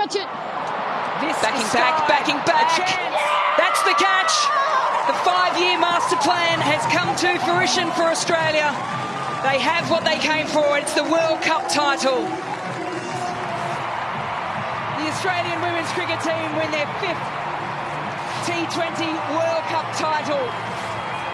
catch it. This Backing is back, backing back. That's the catch. The five-year master plan has come to fruition for Australia. They have what they came for. It's the World Cup title. The Australian women's cricket team win their fifth T20 World